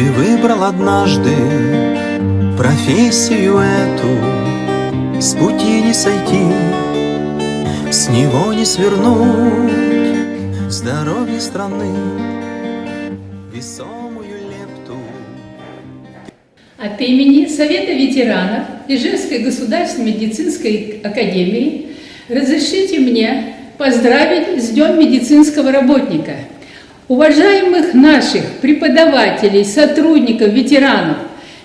выбрал однажды профессию эту, С пути не сойти, с него не свернуть, Здоровье страны весомую лепту. От имени Совета ветеранов Ижевской государственной медицинской академии разрешите мне поздравить с Днем медицинского работника. Уважаемых наших преподавателей, сотрудников, ветеранов,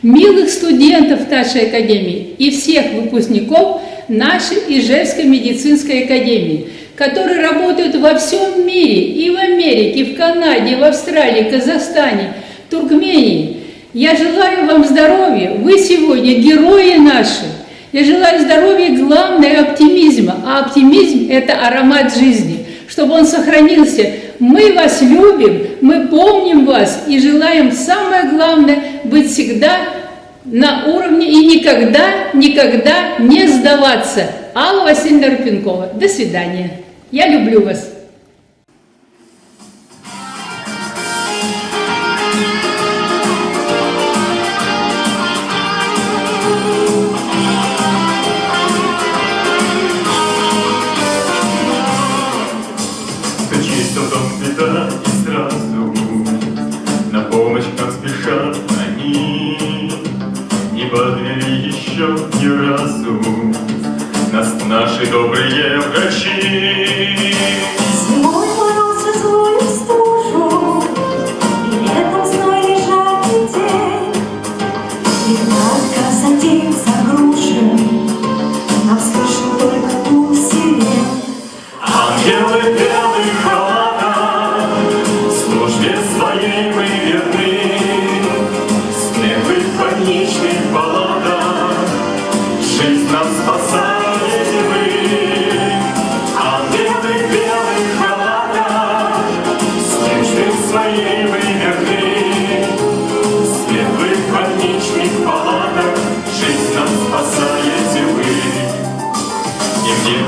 милых студентов нашей академии и всех выпускников нашей Ижевской медицинской академии, которые работают во всем мире, и в Америке, и в Канаде, и в Австралии, Казахстане, Туркмении. Я желаю вам здоровья, вы сегодня герои наши. Я желаю здоровья, главное, оптимизма. А оптимизм – это аромат жизни, чтобы он сохранился. Мы вас любим, мы помним вас и желаем, самое главное, быть всегда на уровне и никогда, никогда не сдаваться. Алла Васильевна Рупенкова. До свидания. Я люблю вас. Наши добрые врачи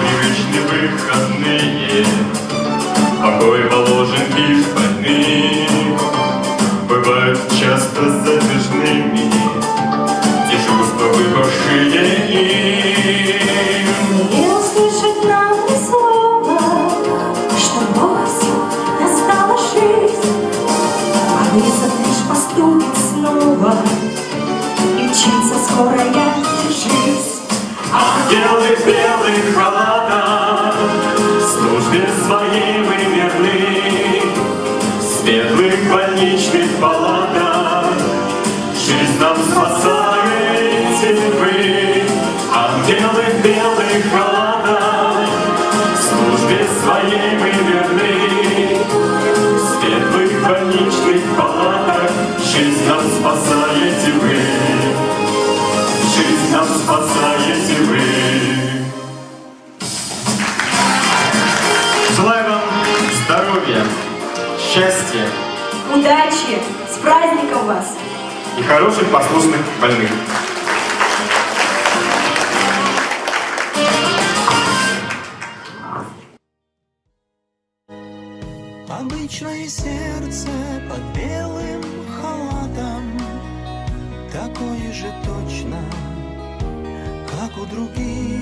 непривычные выходные Покой положен лишь больным Бывают часто затяжными Дежурства выпавшие им. Услышать нам ни слова, Что осень настала жизнь. А вызов лишь поступит снова, И мчится скорая Своей мы верны Светлых больничных палатах Жизнь спасаете вы Жизнь спасаете вы. Желаю вам здоровья, счастья Удачи! С праздником вас! и хороших послушных больных. Обычное сердце под белым халатом. Такое же точно, как у других